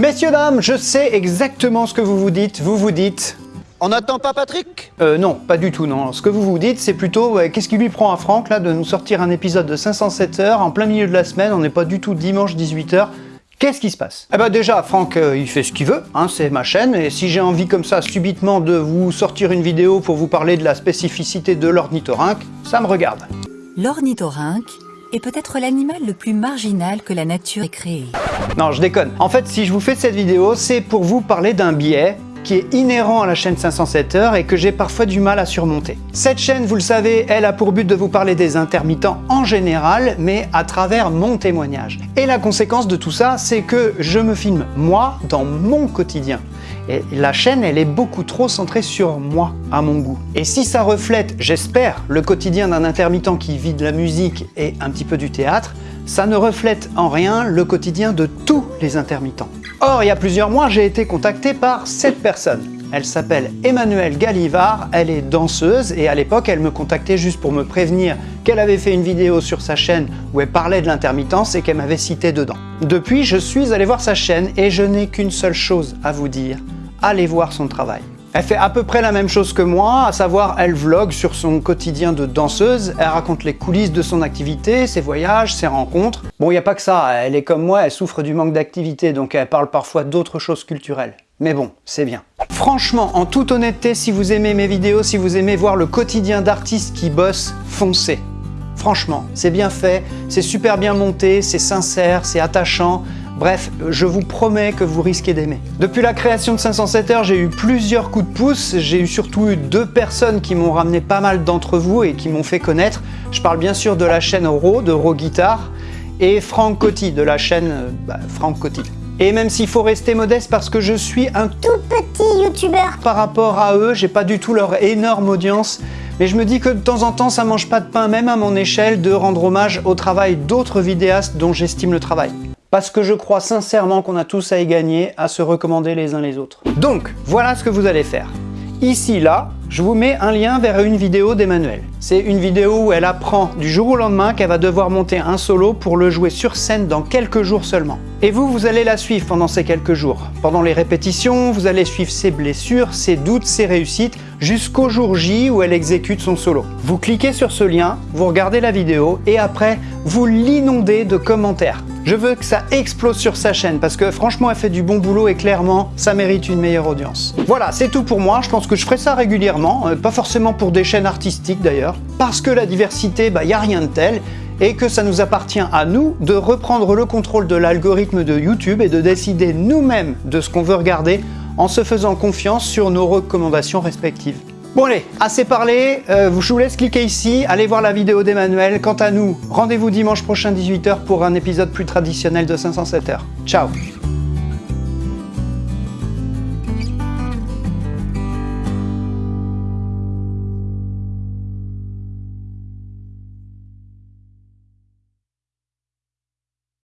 Messieurs, dames, je sais exactement ce que vous vous dites. Vous vous dites... On n'attend pas Patrick? Euh, non, pas du tout, non. Ce que vous vous dites, c'est plutôt, ouais, qu'est-ce qui lui prend à Franck, là, de nous sortir un épisode de 507 heures en plein milieu de la semaine, on n'est pas du tout dimanche 18h, Qu'est-ce qui se passe? Eh ben déjà, Franck, euh, il fait ce qu'il veut, hein, c'est ma chaîne, et si j'ai envie comme ça, subitement, de vous sortir une vidéo pour vous parler de la spécificité de l'ornithorynque, ça me regarde. L'ornithorynque est peut-être l'animal le plus marginal que la nature ait créé. Non, je déconne. En fait, si je vous fais cette vidéo, c'est pour vous parler d'un biais qui est inhérent à la chaîne 507 heures et que j'ai parfois du mal à surmonter. Cette chaîne, vous le savez, elle a pour but de vous parler des intermittents en général, mais à travers mon témoignage. Et la conséquence de tout ça, c'est que je me filme moi dans mon quotidien. Et la chaîne, elle est beaucoup trop centrée sur moi, à mon goût. Et si ça reflète, j'espère, le quotidien d'un intermittent qui vit de la musique et un petit peu du théâtre, ça ne reflète en rien le quotidien de tous les intermittents. Or, il y a plusieurs mois, j'ai été contacté par cette personne. Elle s'appelle Emmanuelle Galivard, elle est danseuse et à l'époque elle me contactait juste pour me prévenir qu'elle avait fait une vidéo sur sa chaîne où elle parlait de l'intermittence et qu'elle m'avait cité dedans. Depuis, je suis allé voir sa chaîne et je n'ai qu'une seule chose à vous dire, allez voir son travail. Elle fait à peu près la même chose que moi, à savoir elle vlog sur son quotidien de danseuse, elle raconte les coulisses de son activité, ses voyages, ses rencontres. Bon, il n'y a pas que ça, elle est comme moi, elle souffre du manque d'activité, donc elle parle parfois d'autres choses culturelles. Mais bon, c'est bien. Franchement, en toute honnêteté, si vous aimez mes vidéos, si vous aimez voir le quotidien d'artistes qui bossent, foncez. Franchement, c'est bien fait, c'est super bien monté, c'est sincère, c'est attachant, Bref, je vous promets que vous risquez d'aimer. Depuis la création de 507 heures, j'ai eu plusieurs coups de pouce. J'ai eu surtout eu deux personnes qui m'ont ramené pas mal d'entre vous et qui m'ont fait connaître. Je parle bien sûr de la chaîne Raw, de Raw Guitar, et Franck Coty, de la chaîne bah, Franck Coty. Et même s'il faut rester modeste parce que je suis un tout petit youtubeur par rapport à eux, j'ai pas du tout leur énorme audience, mais je me dis que de temps en temps ça mange pas de pain même à mon échelle de rendre hommage au travail d'autres vidéastes dont j'estime le travail parce que je crois sincèrement qu'on a tous à y gagner, à se recommander les uns les autres. Donc, voilà ce que vous allez faire. Ici, là, je vous mets un lien vers une vidéo d'Emmanuel. C'est une vidéo où elle apprend du jour au lendemain qu'elle va devoir monter un solo pour le jouer sur scène dans quelques jours seulement. Et vous, vous allez la suivre pendant ces quelques jours. Pendant les répétitions, vous allez suivre ses blessures, ses doutes, ses réussites, jusqu'au jour J où elle exécute son solo. Vous cliquez sur ce lien, vous regardez la vidéo et après, vous l'inondez de commentaires. Je veux que ça explose sur sa chaîne parce que franchement elle fait du bon boulot et clairement ça mérite une meilleure audience. Voilà, c'est tout pour moi, je pense que je ferai ça régulièrement, euh, pas forcément pour des chaînes artistiques d'ailleurs, parce que la diversité, il bah, n'y a rien de tel et que ça nous appartient à nous de reprendre le contrôle de l'algorithme de YouTube et de décider nous-mêmes de ce qu'on veut regarder en se faisant confiance sur nos recommandations respectives. Bon allez, assez parlé, euh, je vous laisse cliquer ici, allez voir la vidéo d'Emmanuel. Quant à nous, rendez-vous dimanche prochain 18h pour un épisode plus traditionnel de 507 heures. Ciao